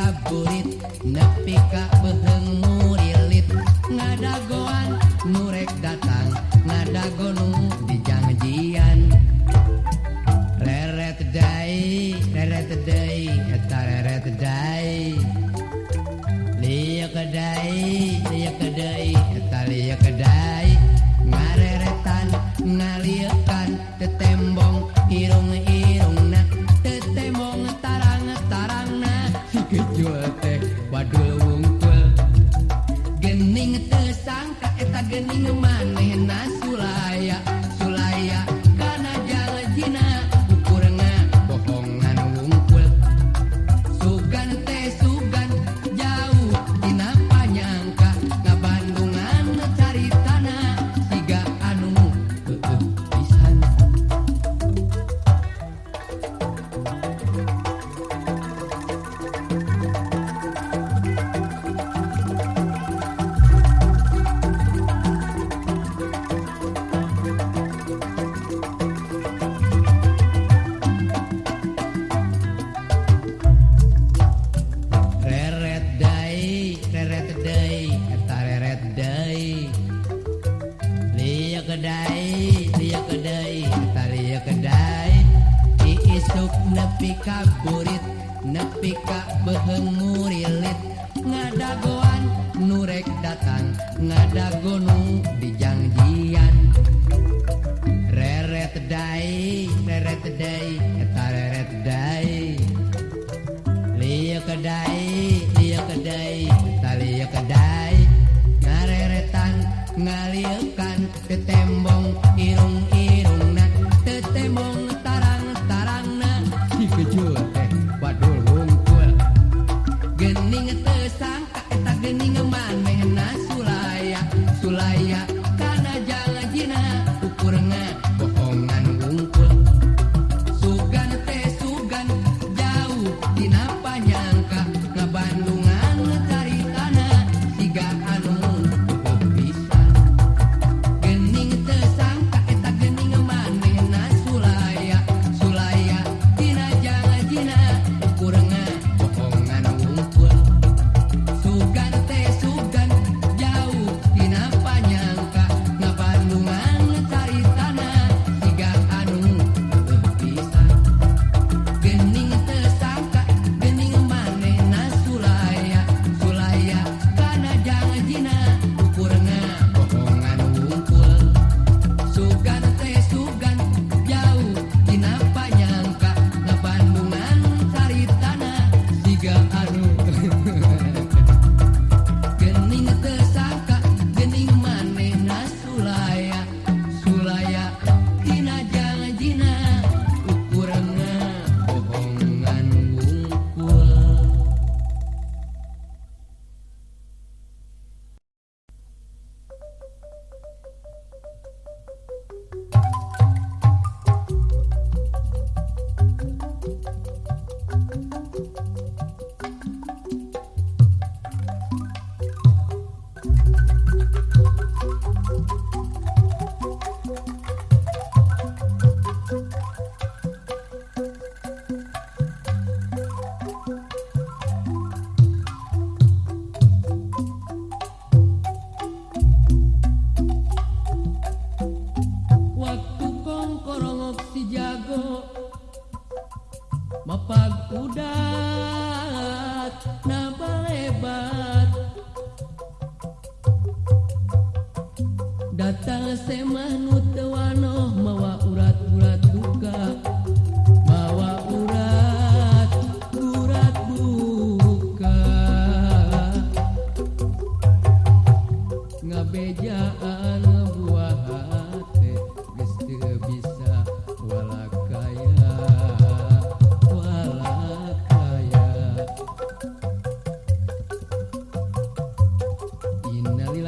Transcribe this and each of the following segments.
kabulit nepi ka beheng murilit ngadagoan nurek dan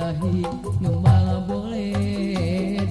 ilahi Gembala boleh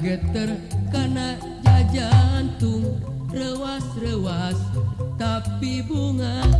geter karena jajantung rewas-rewas tapi bunga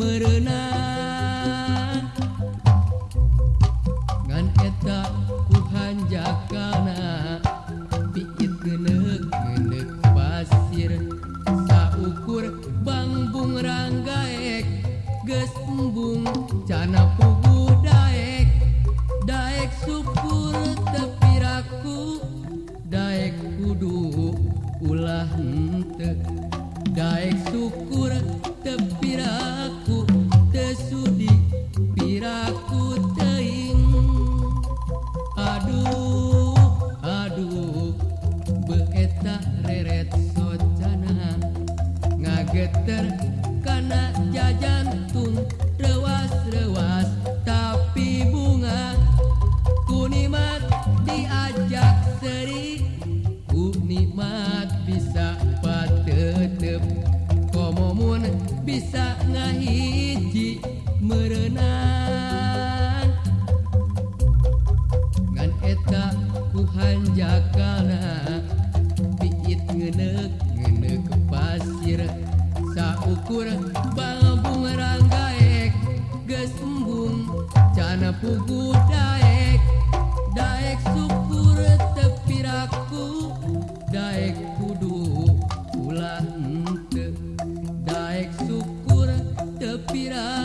merenang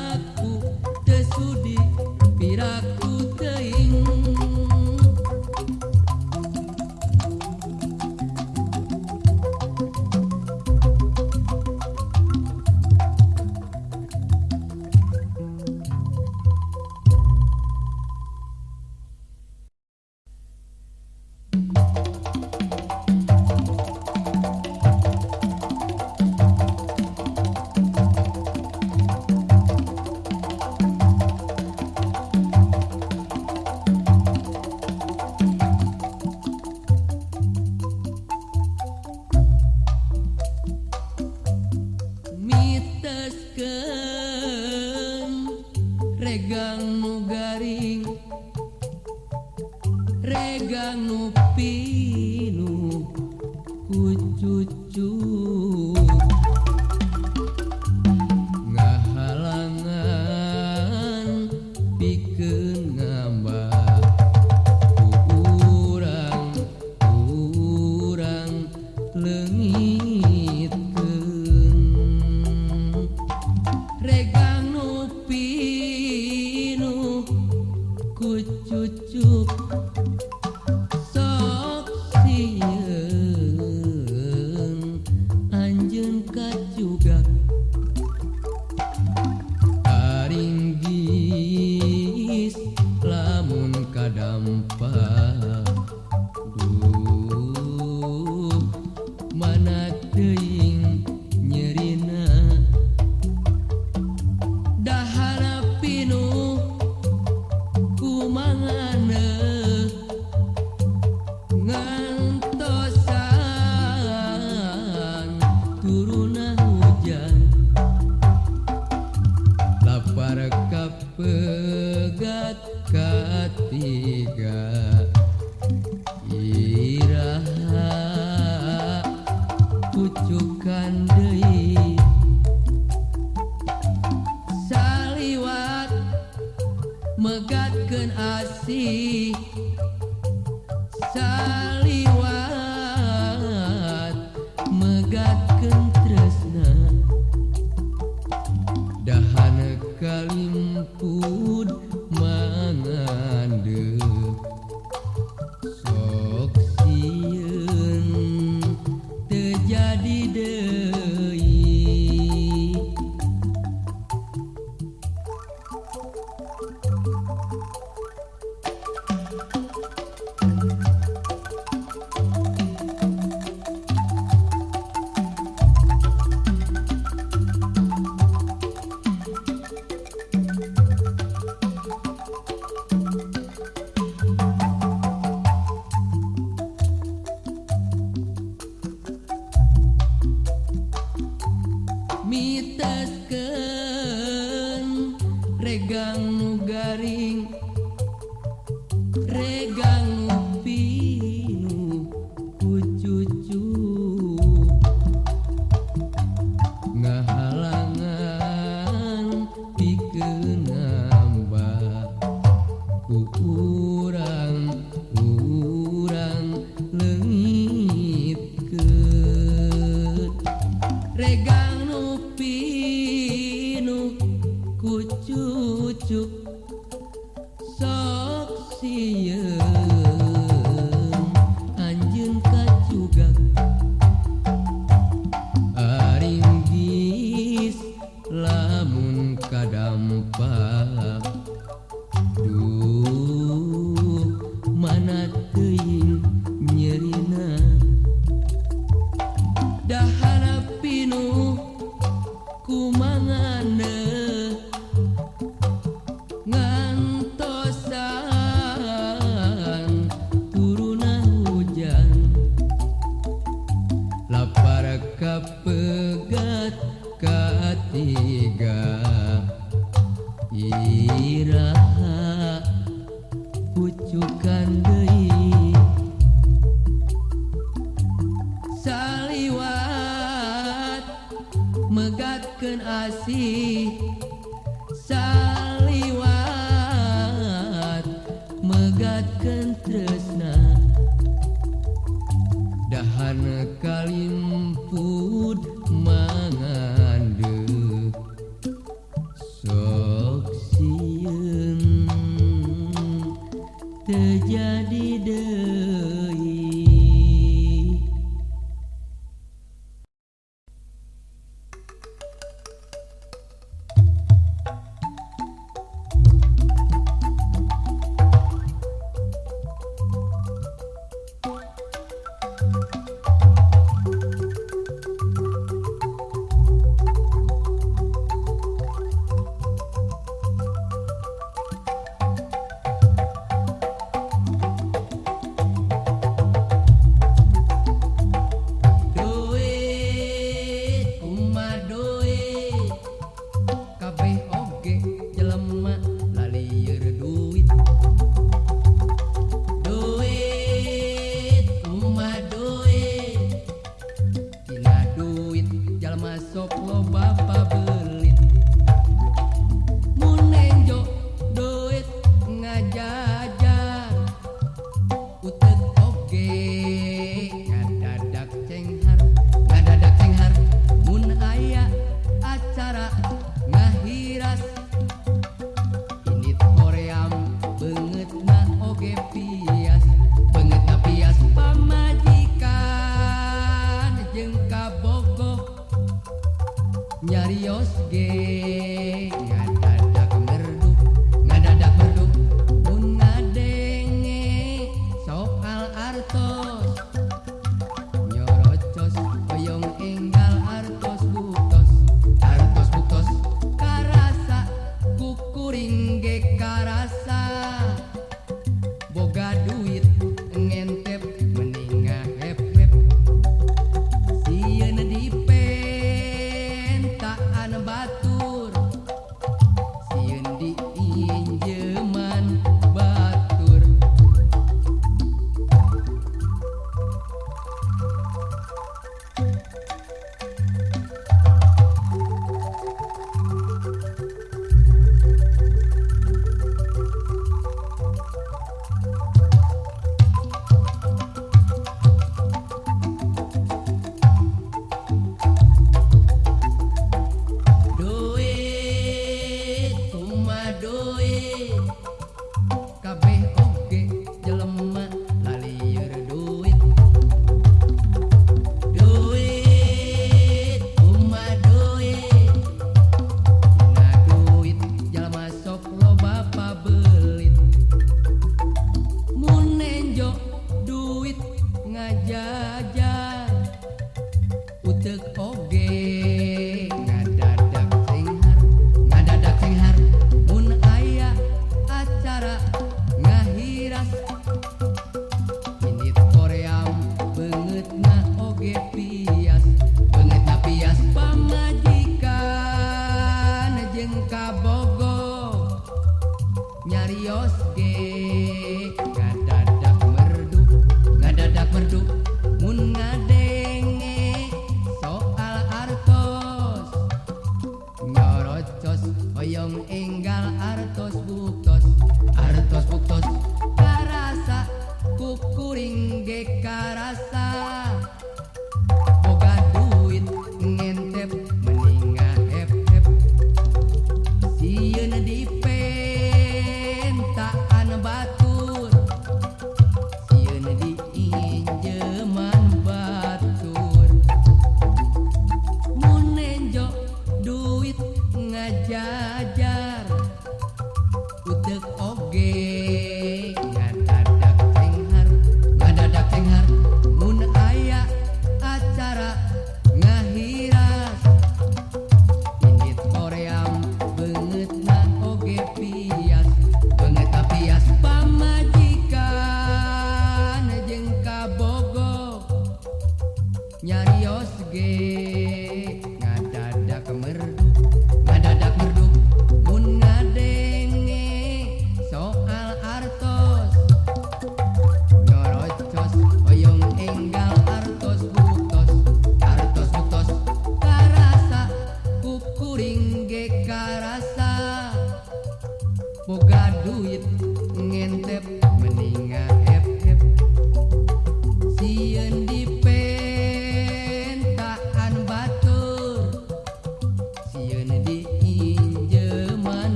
not sampah